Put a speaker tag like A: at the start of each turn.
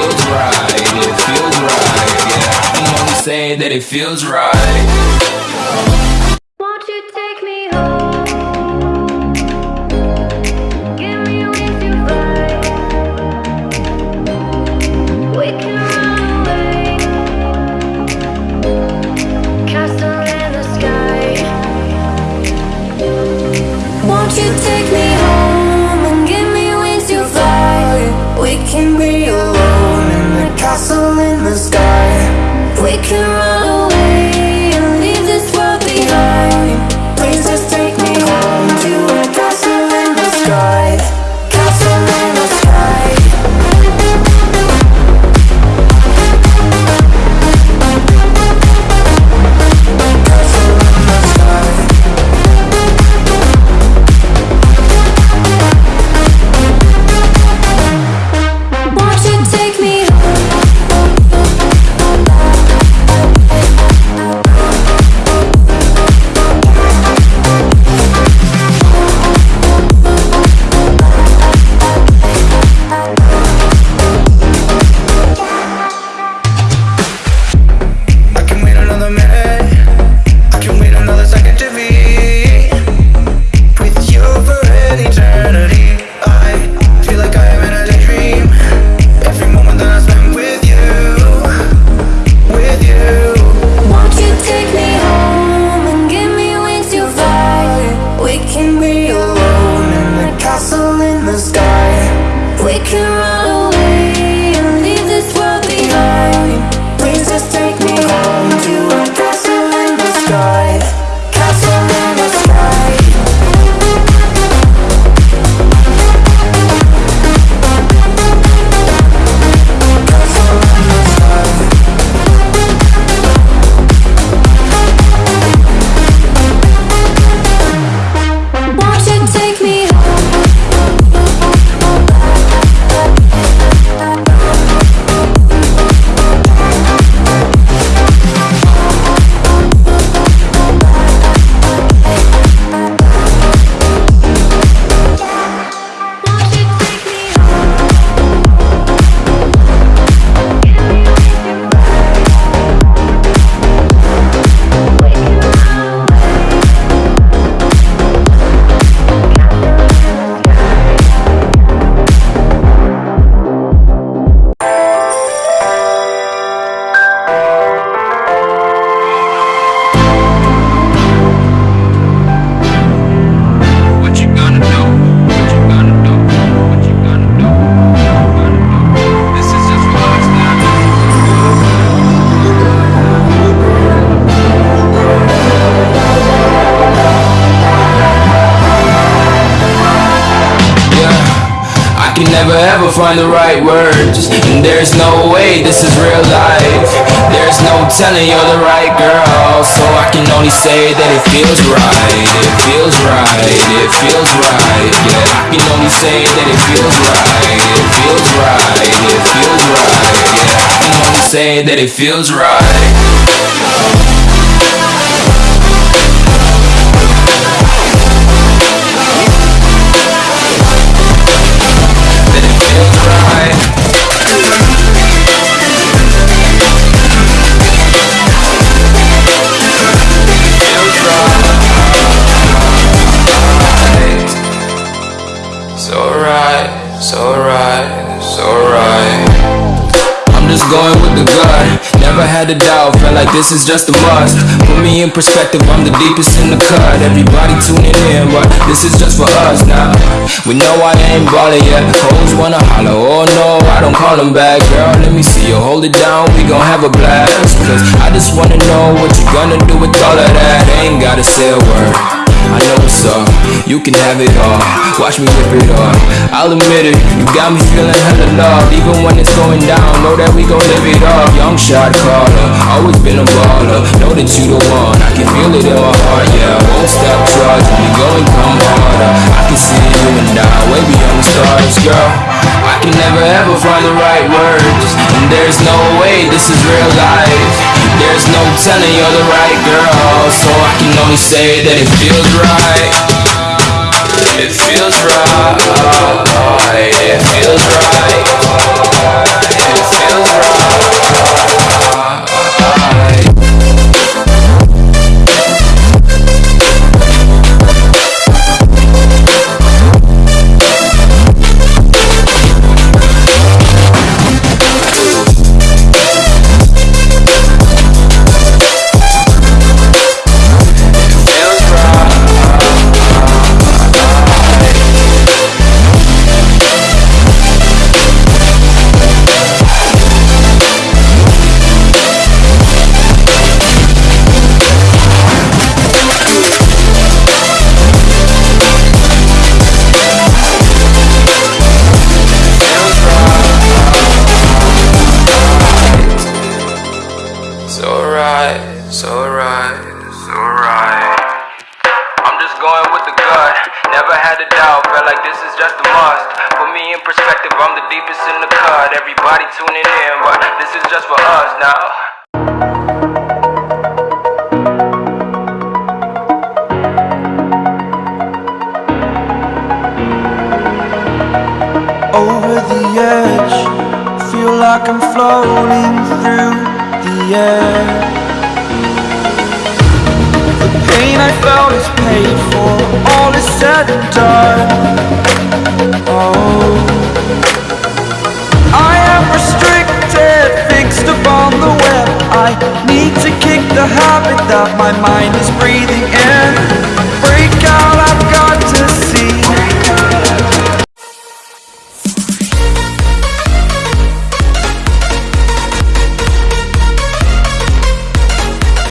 A: feels right, it feels right. Yeah, I can only say that it feels right.
B: Can
A: never ever find the right words. And there's no way this is real life. There's no telling you're the right girl. So I can only say that it feels right. It feels right, it feels right. Yeah, I can only say that it feels right. It feels right, it feels right. Yeah, I can only say that it feels right Had a doubt, felt like this is just a must. Put me in perspective, I'm the deepest in the cut. Everybody tuning in, but this is just for us now. We know I ain't ballin' yet. Hoes wanna holler, oh no, I don't call them back. Girl, let me see you hold it down, we gon' have a blast. Cause I just wanna know what you gonna do with all of that. Ain't gotta say a word. I know what's up, you can have it all. Watch me rip it off, I'll admit it. You got me feeling hella love Even when it's going down, know that we gon' live it up. Young shot caller, always been a baller. Know that you the one, I can feel it in my heart Yeah, I won't stop charging, we going come harder. I can see you and I, way beyond the stars, girl. I can never ever find the right words. And there's no way this is real life There's no telling you're the right girl So I can only say that it feels right. It feels right. It feels right
C: nobody tuning in, but this is just for us now.
D: over the edge. Feel like I'm floating through the air. The pain I felt is paid for, all is said and done. my mind is breathing.